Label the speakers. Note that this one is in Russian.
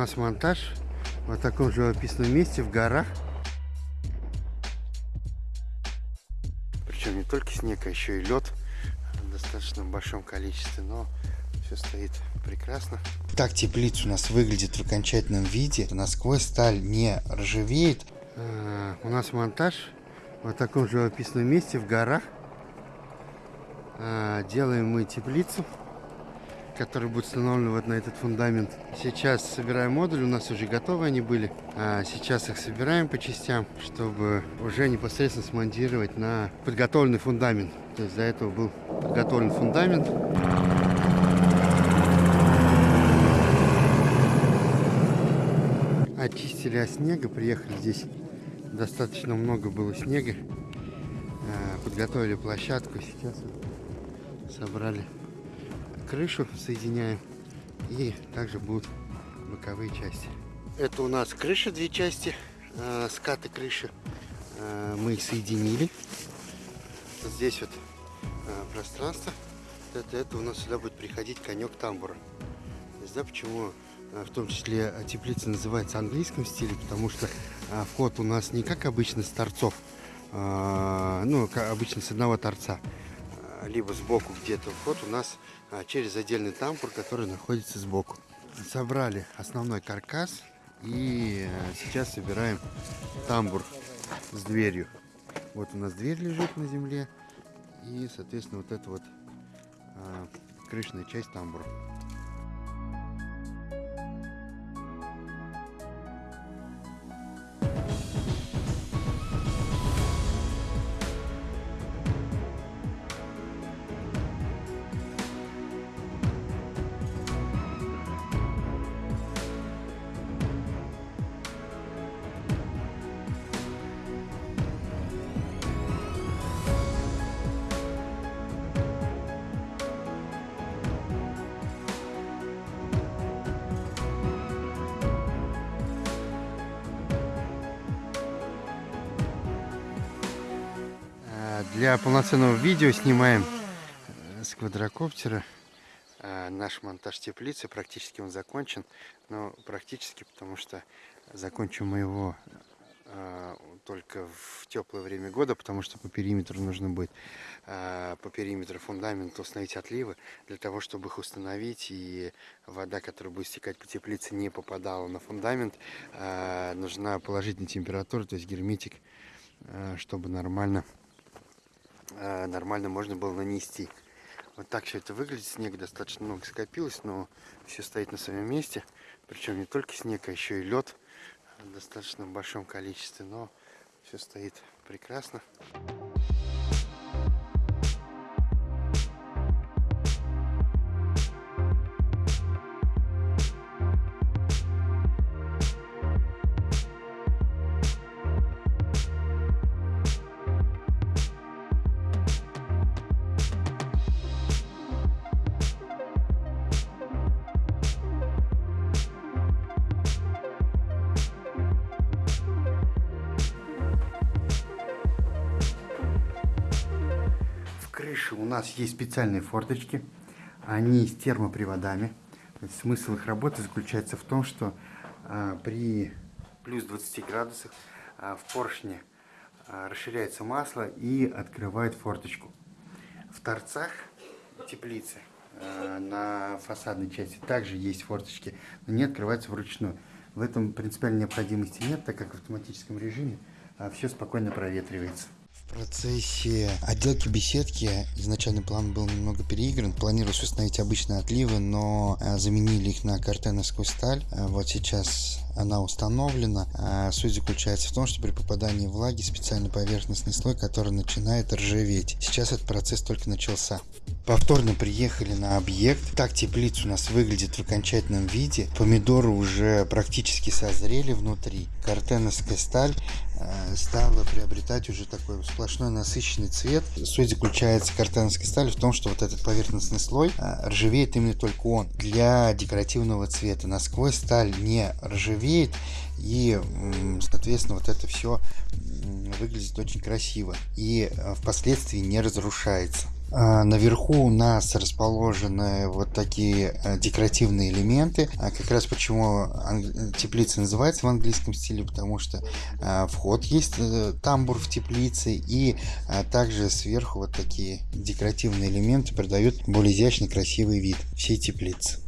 Speaker 1: нас монтаж в таком живописном месте, в горах. Причем не только снег, а еще и лед в достаточно большом количестве, но все стоит прекрасно. Так теплица у нас выглядит в окончательном виде. Насквозь сталь не ржавеет. А, у нас монтаж в таком живописном месте, в горах. А, делаем мы теплицу который будет установлен вот на этот фундамент. Сейчас собираем модуль, у нас уже готовы они были. А сейчас их собираем по частям, чтобы уже непосредственно смонтировать на подготовленный фундамент. То есть до этого был подготовлен фундамент. Очистили от снега, приехали здесь. Достаточно много было снега. А, подготовили площадку, сейчас собрали крышу соединяем. И также будут боковые части. Это у нас крыша, две части, э, скаты крыши. Э, мы соединили. Здесь вот э, пространство. Это, это у нас сюда будет приходить конек тамбура. Здесь, да, почему э, в том числе теплица называется английском стиле, потому что э, вход у нас не как обычно с торцов, э, ну, как обычно с одного торца, либо сбоку где-то вход у нас а, через отдельный тамбур, который находится сбоку. Собрали основной каркас и э, сейчас собираем тамбур с дверью. Вот у нас дверь лежит на земле и, соответственно, вот эта вот а, крышная часть тамбура. Для полноценного видео снимаем э, с квадрокоптера. Э, наш монтаж теплицы, практически он закончен. Но практически, потому что закончим мы его э, только в теплое время года, потому что по периметру нужно будет по периметру фундамента установить отливы, для того, чтобы их установить, и вода, которая будет стекать по теплице, не попадала на фундамент. Нужна положительная температура, то есть герметик, чтобы нормально Э, нормально можно было нанести. Вот так все это выглядит. Снег достаточно много скопилось, но все стоит на своем месте. Причем не только снег, а еще и лед в достаточно большом количестве, но все стоит прекрасно. Крыше у нас есть специальные форточки. Они с термоприводами. Смысл их работы заключается в том, что а, при плюс 20 градусах а, в поршне а, расширяется масло и открывает форточку. В торцах теплицы на фасадной части также есть форточки, но не открываются вручную. В этом принципиальной необходимости нет, так как в автоматическом режиме все спокойно проветривается. В процессе отделки беседки изначальный план был немного переигран. Планировалось установить обычные отливы, но э, заменили их на картеновскую сталь. Э, вот сейчас она установлена. А суть заключается в том, что при попадании влаги специальный поверхностный слой, который начинает ржаветь. Сейчас этот процесс только начался. Повторно приехали на объект. Так теплица у нас выглядит в окончательном виде. Помидоры уже практически созрели внутри. Картеновская сталь э, стала приобретать уже такой сплошной насыщенный цвет. Суть заключается картеновской стали в том, что вот этот поверхностный слой э, ржавеет именно только он для декоративного цвета. Насквозь сталь не ржавеет ржавеет и соответственно вот это все выглядит очень красиво и э, впоследствии не разрушается А, наверху у нас расположены вот такие э, декоративные элементы. А как раз почему теплица называется в английском стиле, потому что а, вход есть, э, тамбур в теплице, и также сверху вот такие декоративные элементы придают более изящный, красивый вид всей теплицы.